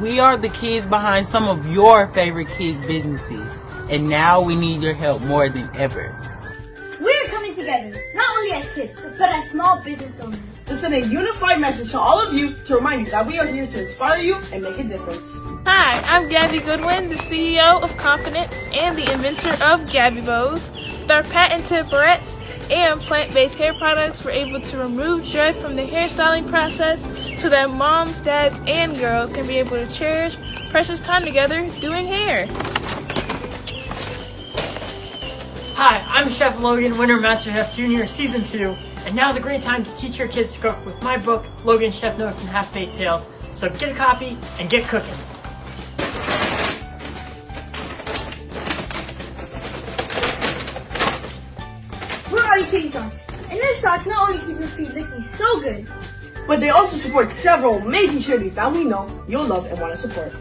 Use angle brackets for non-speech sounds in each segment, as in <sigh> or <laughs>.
We are the kids behind some of your favorite kid businesses, and now we need your help more than ever. We're coming together, not only as kids, but as small business owners. To send a unified message to all of you to remind you that we are here to inspire you and make a difference. Hi, I'm Gabby Goodwin, the CEO of Confidence and the inventor of Gabby Bows. With our patented barrettes and plant-based hair products, we're able to remove dread from the hairstyling process so that moms, dads, and girls can be able to cherish precious time together doing hair. Hi, I'm Chef Logan, winner MasterChef Junior Season 2, and now's a great time to teach your kids to cook with my book, Logan Chef Notes and Half-Baked Tales. So get a copy and get cooking. Kitty sauce. And this sauce not only keeps your feet looking so good, But they also support several amazing charities that we know you'll love and want to support.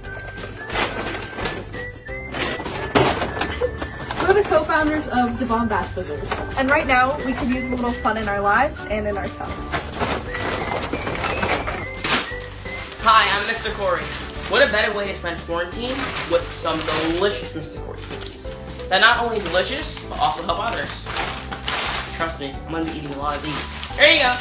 We're the co-founders of Da Bomb Bath Fizzers. and right now we could use a little fun in our lives and in our tongue. Hi, I'm Mr. Cory. What a better way to spend quarantine with some delicious Mr. Cory cookies. That not only delicious, but also help others. Trust me, I'm gonna be eating a lot of these. There you go.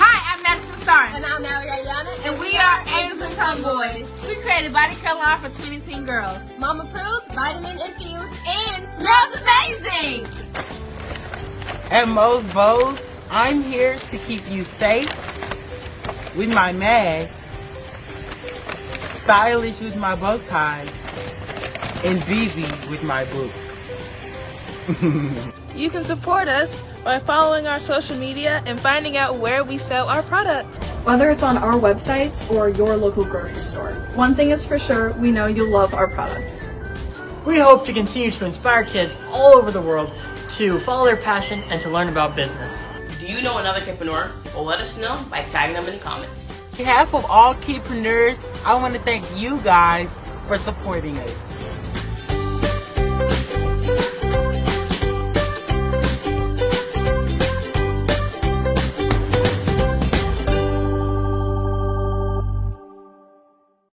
Hi, I'm Madison Starr. And I'm Natalie Ayana. And we are Angels and Tomboys. We created body care line for 20 teen girls. Mom approved, vitamin infused, And smells amazing! At Mo's Bows, I'm here to keep you safe with my mask, stylish with my bow tie, and busy with my book. <laughs> You can support us by following our social media and finding out where we sell our products. Whether it's on our websites or your local grocery store, one thing is for sure, we know you'll love our products. We hope to continue to inspire kids all over the world to follow their passion and to learn about business. Do you know another kidpreneur? Well, let us know by tagging them in the comments. On behalf of all kidpreneurs, I want to thank you guys for supporting us.